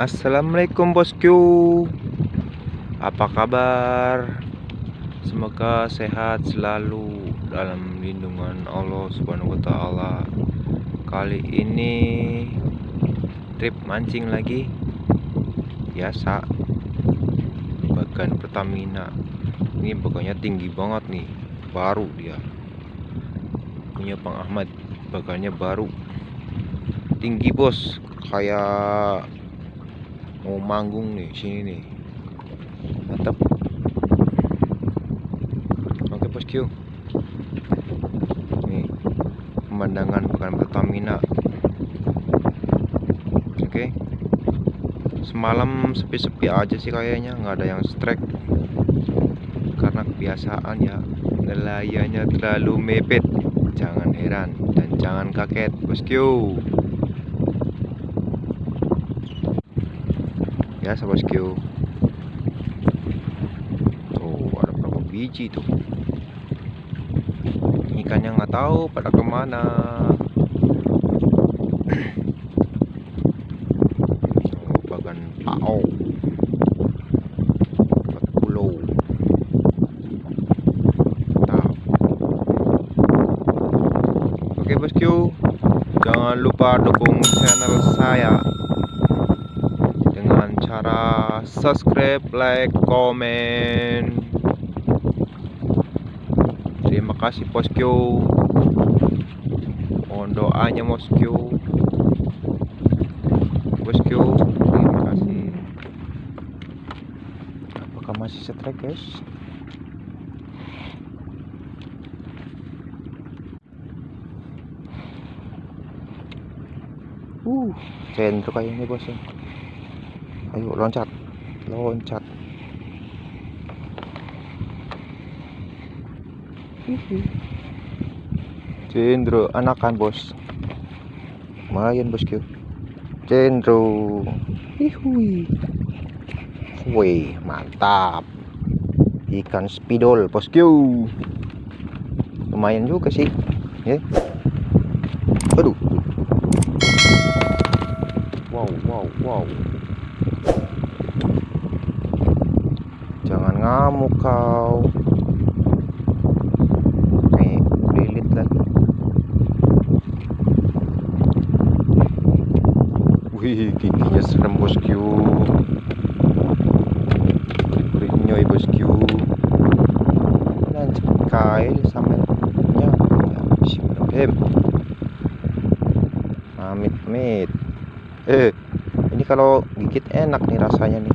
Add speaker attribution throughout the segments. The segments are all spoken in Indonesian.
Speaker 1: Assalamualaikum bosku. Apa kabar? Semoga sehat selalu Dalam lindungan Allah subhanahu wa ta'ala. Kali ini Trip mancing lagi. Biasa. Bagan Pertamina. Ini bagannya tinggi banget nih. Baru dia. Punya Bang Ahmad. Bagannya baru. Tinggi bos. Kayak mau manggung nih sini nih. Mantap. Oke bosku nih pemandangan bukan Pertamina. Oke. Semalam sepi-sepi aja sih kayaknya nggak ada yang strike. Karena kebiasaan ya nelayannya terlalu mepet. Jangan heran dan jangan kaget bosku biasa bosku tuh ada berapa biji tuh? Ikannya nggak tahu pada ke mana. Bagan pao. 40 mantap. Oke bosku jangan lupa dukung channel saya cara subscribe, like, komen. Terima kasih bosku. Mohon doanya bosku. Bosku, terima kasih. Apakah masih strike guys? Uh, sentro kayaknya bosnya ayo loncat loncat Cendro anakan bos lumayan bosku Cendro Hihui Wih mantap ikan spidol bosku lumayan juga sih ya aduh wow wow wow jangan ngamuk kau. Wih giginya serem bosku berinyoy bosku lanjut kail sampai ya bismillahirrahmanirrahim. Amit amit. Eh kalau gigit enak nih rasanya nih.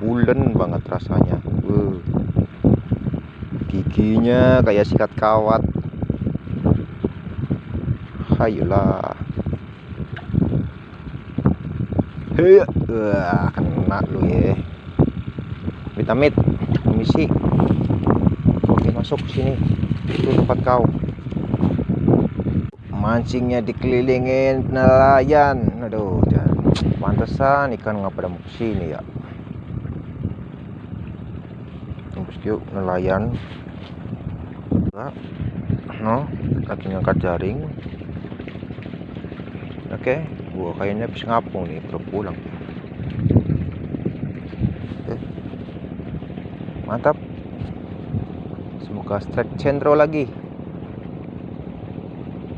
Speaker 1: Bulen banget rasanya. Uh. giginya kayak sikat kawat. Hayolah hei uh, kena lu ya. Vitamit komisi oke masuk sini. Itu tempat kau. Mancingnya dikelilingin nelayan pantesan ikan nggak pada mau ke sini ya. Bosku nelayan. No lagi ngangkat jaring. Oke gua kayaknya habis ngapung nih baru pulang. Mantap. Semoga strike centro lagi.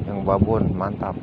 Speaker 1: Yang babon mantap